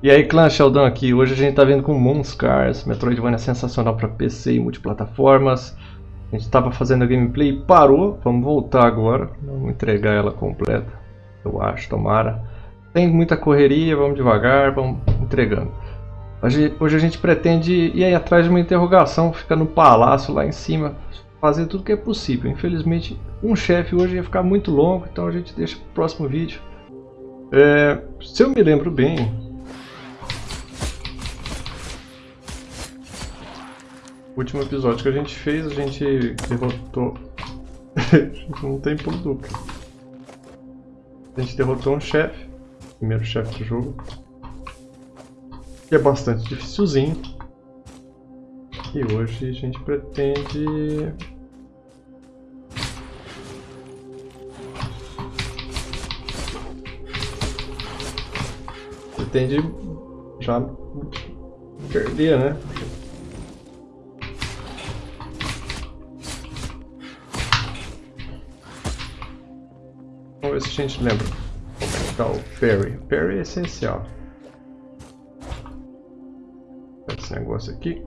E aí clã Sheldon aqui, hoje a gente tá vendo com Monscars, Metroidvania sensacional para PC e multiplataformas. A gente estava fazendo a gameplay e parou, vamos voltar agora, vamos entregar ela completa, eu acho, tomara. Tem muita correria, vamos devagar, vamos entregando. Hoje, hoje a gente pretende ir aí atrás de uma interrogação, ficar no palácio lá em cima, fazer tudo que é possível. Infelizmente, um chefe hoje ia ficar muito longo, então a gente deixa para o próximo vídeo. É, se eu me lembro bem, último episódio que a gente fez, a gente derrotou... não tem pulo duplo. A gente derrotou um chefe, primeiro chefe do jogo. Que é bastante dificilzinho. E hoje a gente pretende... Pretende já perder, né? Ver se a gente lembra que tá o Perry. Perry é essencial. Esse negócio aqui.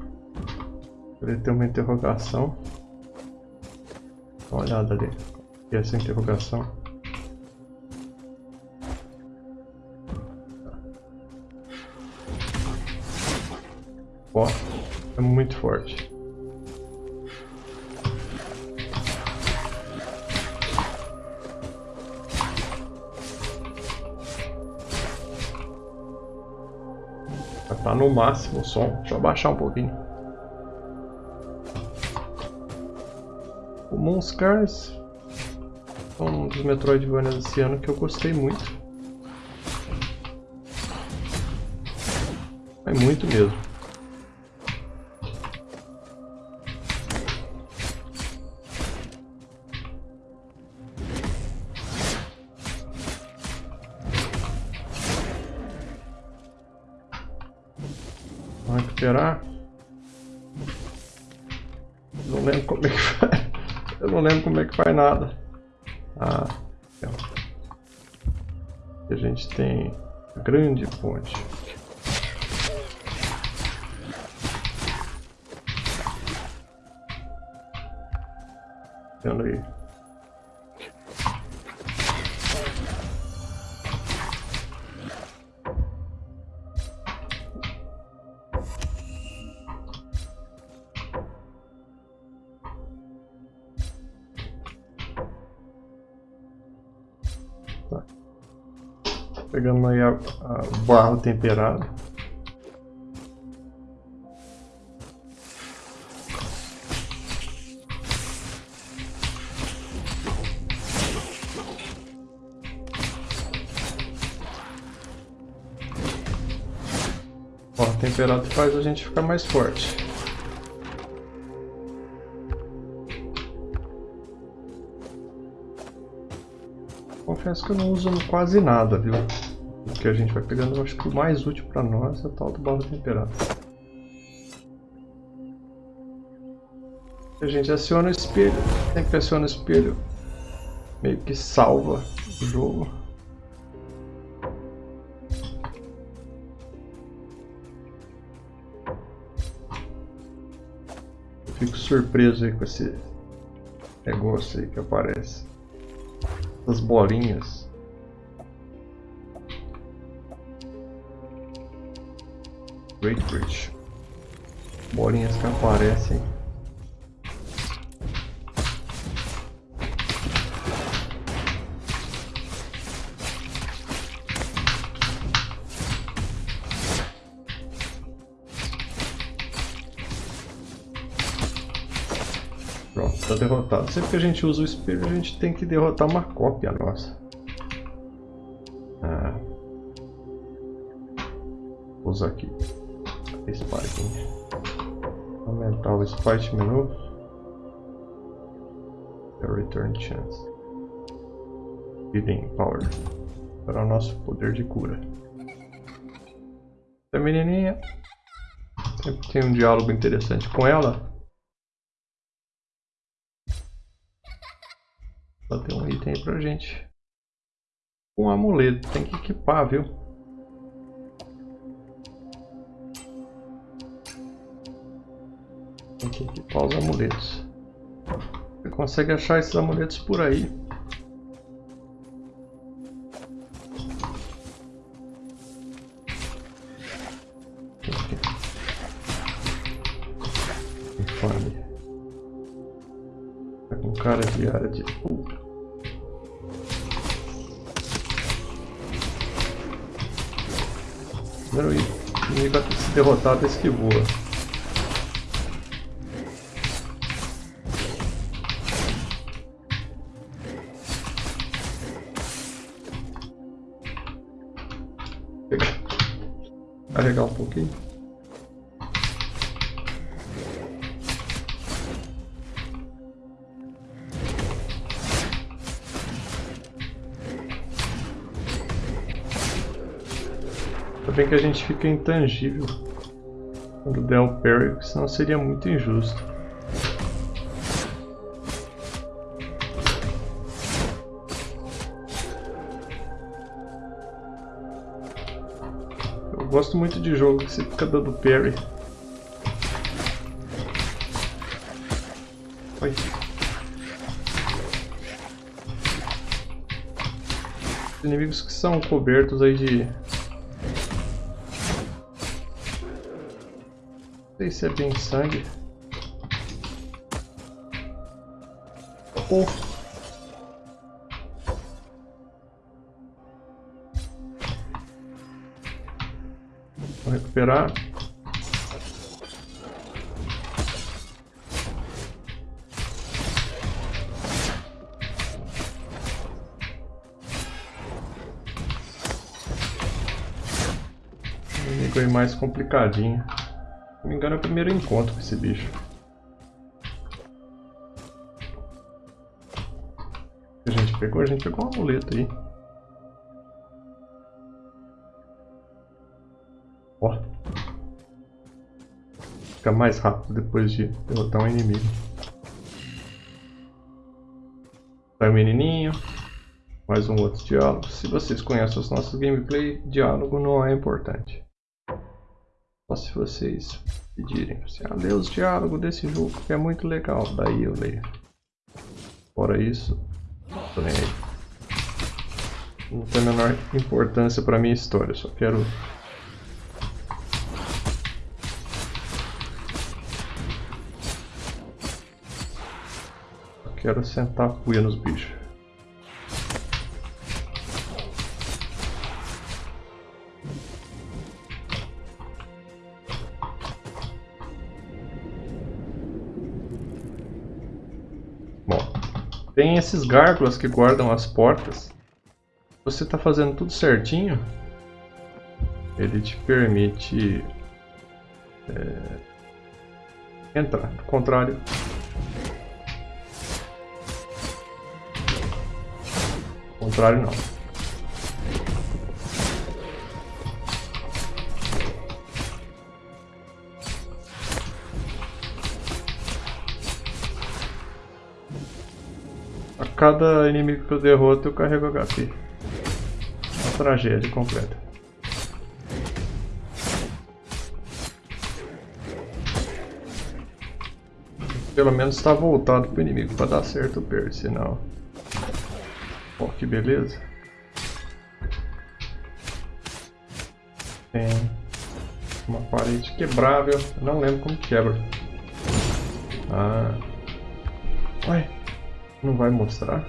Ele tem uma interrogação. Dá uma olhada ali. E essa interrogação. Ó, é muito forte. Tá no máximo o som. Deixa eu abaixar um pouquinho. O Monscars é um dos Metroidvanias desse ano que eu gostei muito. É muito mesmo. Não lembro como é que faz nada. Ah, então. a gente tem a grande ponte. Vendo aí. Pegamos aí a, a barro temperado. Temperado faz a gente ficar mais forte. Confesso que eu não uso quase nada, viu? Que a gente vai pegando, eu acho que o mais útil para nós é o tal do barro temperado. A gente aciona o espelho, sempre aciona o espelho, meio que salva o jogo. Eu fico surpreso aí com esse negócio aí que aparece. Essas bolinhas. Great Bridge. Bolinhas que aparecem. Pronto, está derrotado. Sempre que a gente usa o espelho, a gente tem que derrotar uma cópia nossa. Ah. Vou usar aqui. Spike. Aumentar o Spike menu. Return Chance. Healing Power. Para o nosso poder de cura. A menininha. Sempre tem um diálogo interessante com ela. Só tem um item aí pra gente. Um amuleto. Tem que equipar, viu? Que equipar os amuletos. Você consegue achar esses amuletos por aí. Infame. Tá com cara de área de... Uh. Primeiro inimigo a se derrotado esse Carregar um pouquinho. Ainda bem que a gente fica intangível quando der o parry, senão seria muito injusto. Gosto muito de jogo que você fica dando parry. Oi. Inimigos que são cobertos aí de sei se é bem sangue. Oh. Vou recuperar. inimigo mais complicadinho não me engano é o primeiro encontro com esse bicho. A gente pegou? A gente pegou um amuleto aí. Fica mais rápido depois de derrotar um inimigo. Sai menininho. Mais um outro diálogo. Se vocês conhecem os nossos gameplay, diálogo não é importante. Só se vocês pedirem. Assim, ah, lê os diálogos desse jogo que é muito legal. Daí eu leio. Fora isso, tô nem aí. Não tem a menor importância para minha história. Só quero quero sentar a cuia nos bichos. Tem esses gárgulas que guardam as portas. Você está fazendo tudo certinho, ele te permite é, entrar. Do contrário, contrário não. cada inimigo que eu derroto eu carrego HP. Uma tragédia completa. Pelo menos está voltado pro inimigo para dar certo o per, senão... Ó, que beleza. Tem uma parede quebrável, eu não lembro como quebra. Ah... Ué... Não vai mostrar?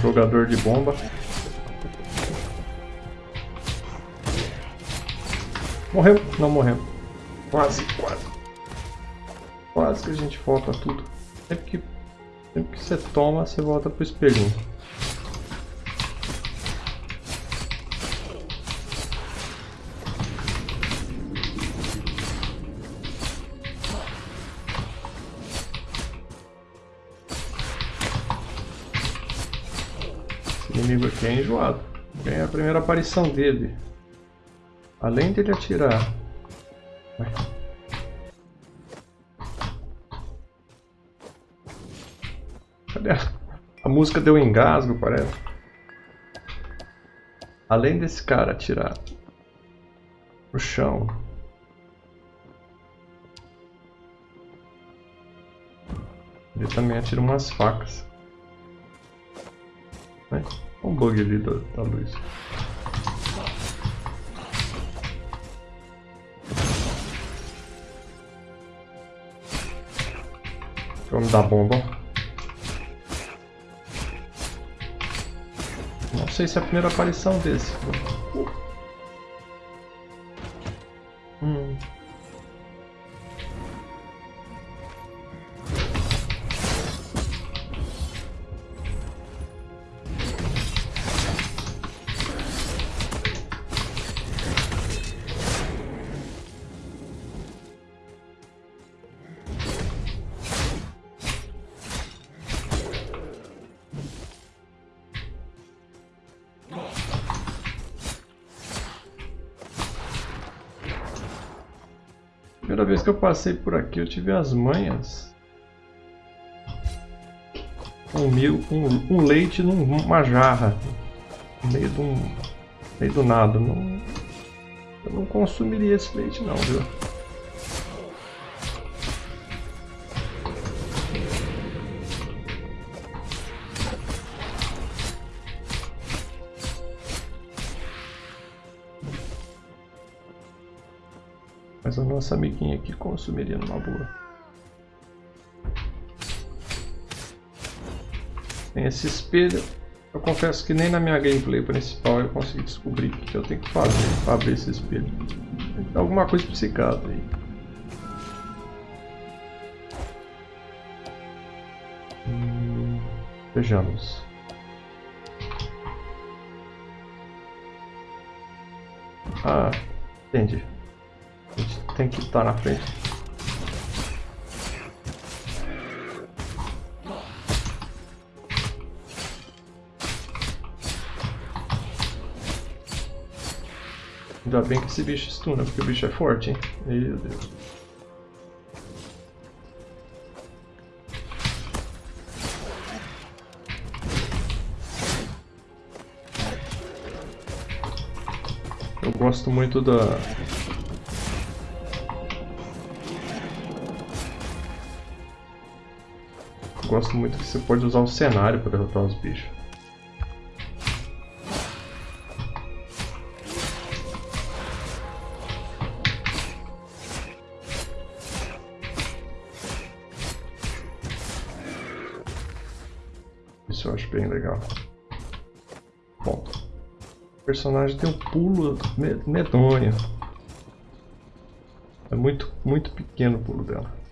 Jogador de bomba. Morreu? Não morreu. Quase, quase. Quase que a gente volta tudo. Sempre que, sempre que você toma, você volta pro espelhinho. É enjoado. Ganha a primeira aparição dele. Além dele atirar. Vai. Cadê a... música deu engasgo, parece. Além desse cara atirar no chão. Ele também atira umas facas. Olha um bug ali da, da luz. Vamos dar bomba. Não sei se é a primeira aparição desse. Hum. Primeira vez que eu passei por aqui eu tive as manhas. Um, mil, um, um leite numa jarra. No meio do, meio do nada. Não, eu não consumiria esse leite não, viu? Nossa amiguinha aqui consumiria numa boa. Tem esse espelho. Eu confesso que nem na minha gameplay principal eu consegui descobrir o que eu tenho que fazer para abrir esse espelho. Tem alguma coisa psicada aí. Vejamos. Ah, entendi. Tem que estar na frente. Ainda bem que esse bicho stuna, porque o bicho é forte, hein? Meu Deus. Eu gosto muito da... gosto muito que você pode usar o cenário para derrotar os bichos. Isso eu acho bem legal. Bom, o personagem tem um pulo medonho. É muito, muito pequeno o pulo dela.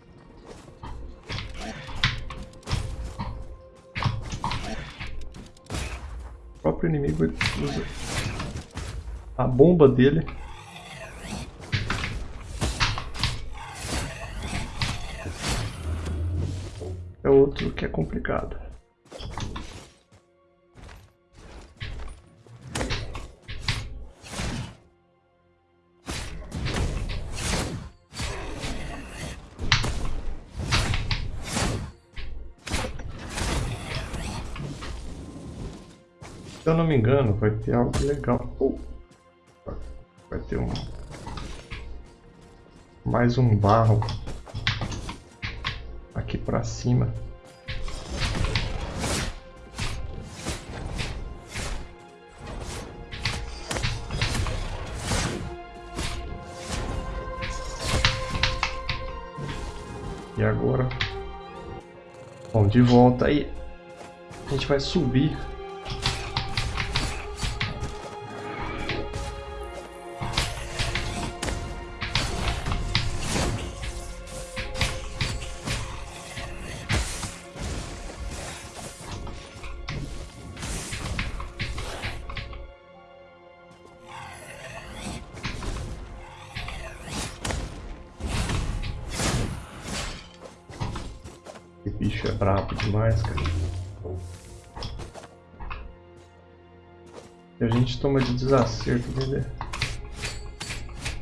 Próprio inimigo usa a bomba dele é outro que é complicado. Eu não me engano, vai ter algo legal. Vai ter um... Mais um barro. Aqui pra cima. E agora? Bom, de volta aí. A gente vai subir desacerto dele.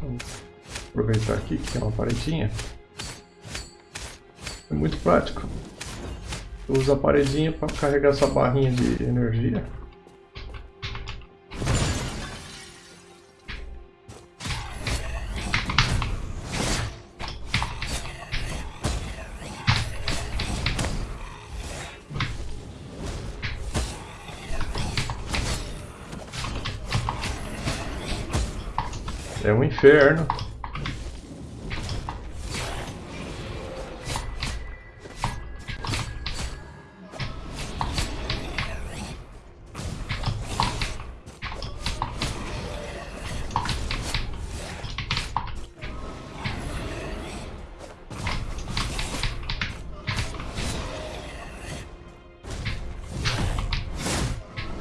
Vamos aproveitar aqui que tem uma paredinha. É muito prático. Usa a paredinha para carregar essa barrinha de energia. Inferno.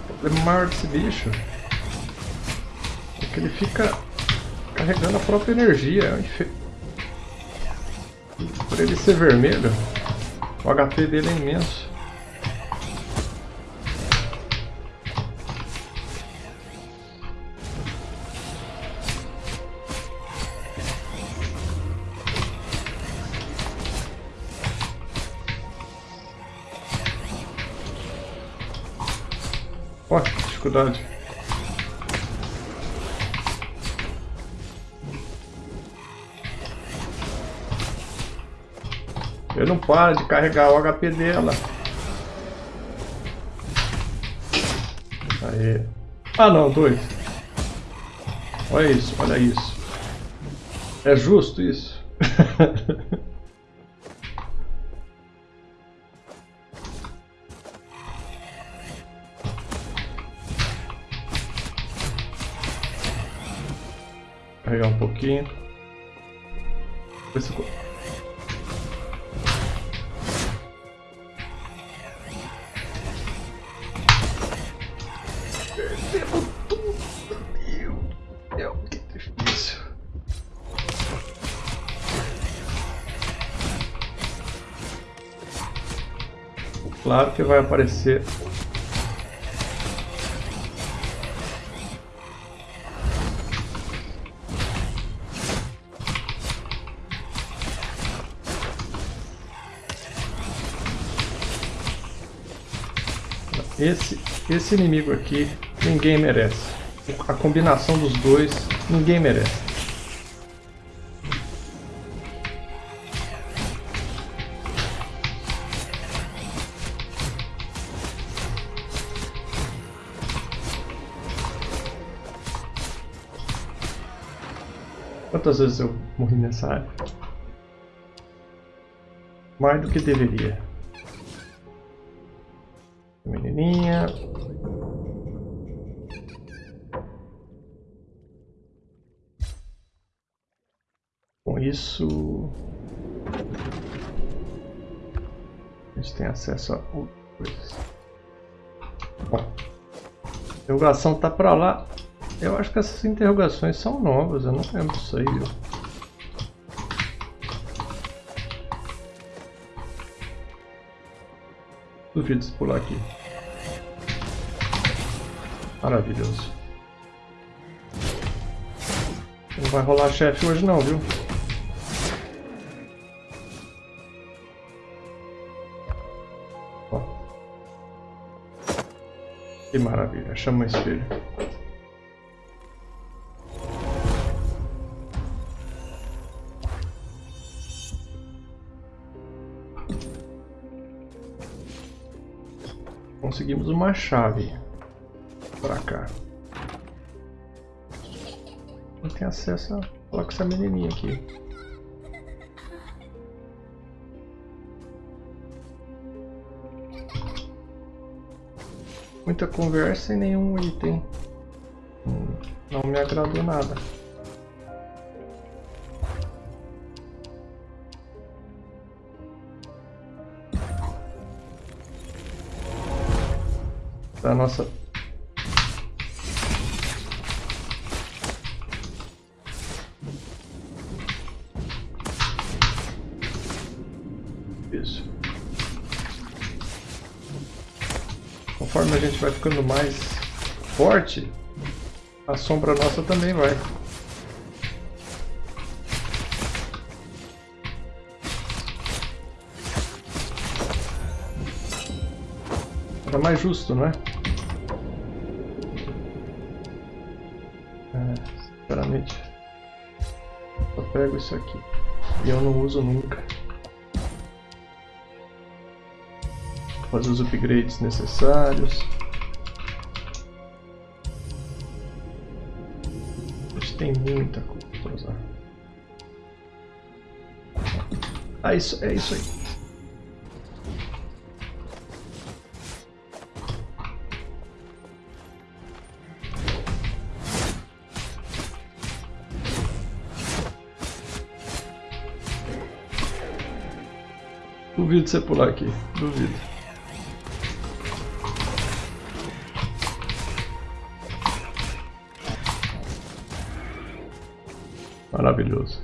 O problema maior desse bicho é que ele fica carregando a própria energia. É Por ele ser vermelho, o HP dele é imenso. Ó, dificuldade. Ele não para de carregar o HP dela. Aí. Ah não, dois. Olha isso, olha isso. É justo isso? Carregar um pouquinho. Claro que vai aparecer Esse, esse inimigo aqui, ninguém merece. A combinação dos dois, ninguém merece. Quantas vezes eu morri nessa área? Mais do que deveria. Menininha. Com isso... A gente tem acesso a outras coisas. Bom, a interrogação tá pra lá. Eu acho que essas interrogações são novas, eu não lembro disso aí? Duvido se pular aqui. Maravilhoso. Não vai rolar chefe hoje não, viu? Ó. Que maravilha. Chama o espelho. Conseguimos uma chave para cá. Não tem acesso a falar com essa menininha aqui. Muita conversa e nenhum item. Não me agradou nada. Da nossa isso conforme a gente vai ficando mais forte A sombra nossa também vai. Era mais justo, não é? Pego isso aqui. E eu não uso nunca. Fazer os upgrades necessários. tem muita coisa pra usar. Ah, isso, é isso aí. Duvido você pular aqui, duvido. Maravilhoso.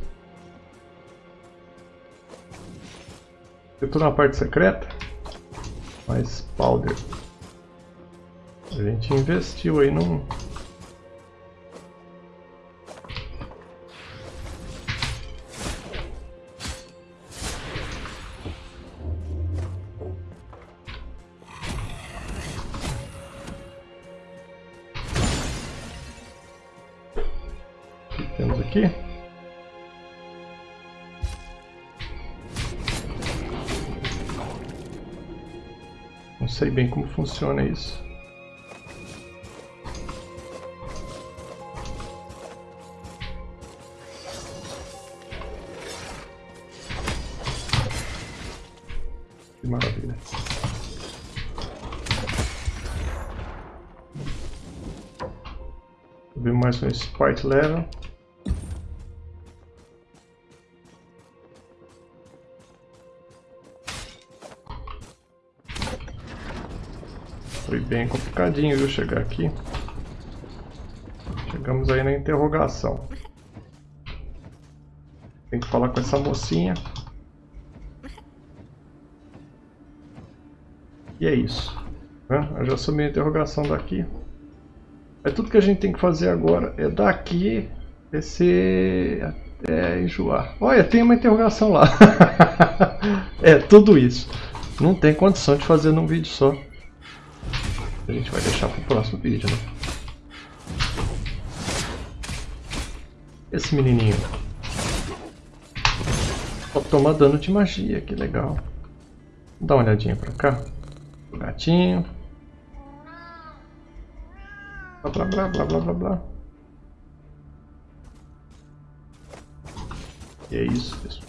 Eu tô na parte secreta, mas powder. A gente investiu aí num temos aqui? sei bem como funciona isso. Que maravilha. Subir mais um sprite level. Foi bem complicadinho, viu, chegar aqui. Chegamos aí na interrogação. Tem que falar com essa mocinha. E é isso. Né? Eu já assumi a interrogação daqui. É tudo que a gente tem que fazer agora é daqui descer até enjoar. Olha, tem uma interrogação lá. é, tudo isso. Não tem condição de fazer num vídeo só. A gente vai deixar pro próximo vídeo, né? Esse menininho. Ó, toma dano de magia, que legal. Dá uma olhadinha pra cá. O gatinho. Blá blá blá blá blá blá blá. E é isso, pessoal.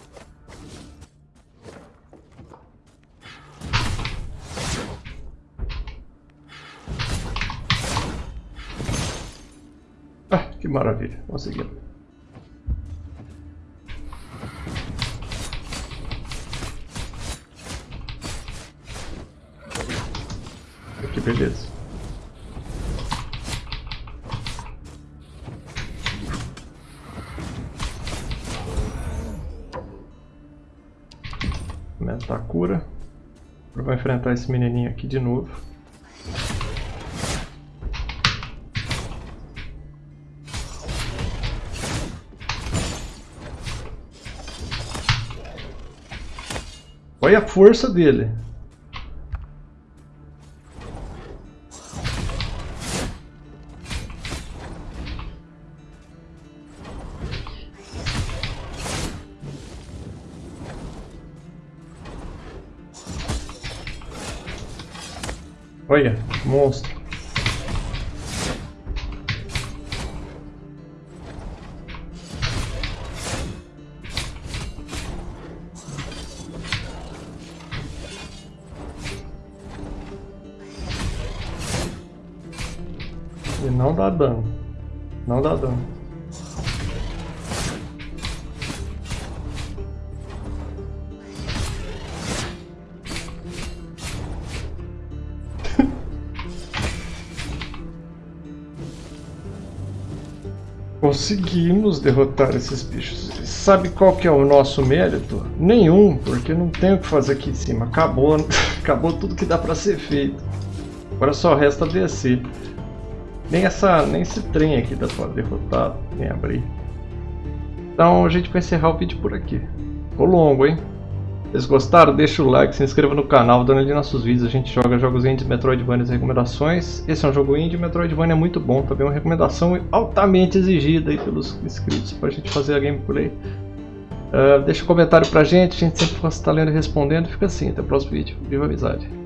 Que maravilha, conseguimos. Que beleza. Aumentar a cura. Vou enfrentar esse menininho aqui de novo. Olha a força dele. Olha, monstro. Dá dano. Não dá dano. Conseguimos derrotar esses bichos. Sabe qual que é o nosso mérito? Nenhum, porque não tem o que fazer aqui em cima. Acabou, acabou tudo que dá para ser feito. Agora só resta descer. Nem, essa, nem esse trem aqui dá pra derrotar, nem abrir. Então a gente vai encerrar o vídeo por aqui. Ficou longo, hein? Vocês gostaram, deixa o like, se inscreva no canal, dando ali nossos vídeos. A gente joga jogos indie, Metroidvania e recomendações. Esse é um jogo indie, Metroidvania é muito bom. Também uma recomendação altamente exigida aí pelos inscritos para a gente fazer a gameplay. Uh, deixa um comentário pra gente, a gente sempre está lendo e respondendo. Fica assim, até o próximo vídeo. Viva a amizade!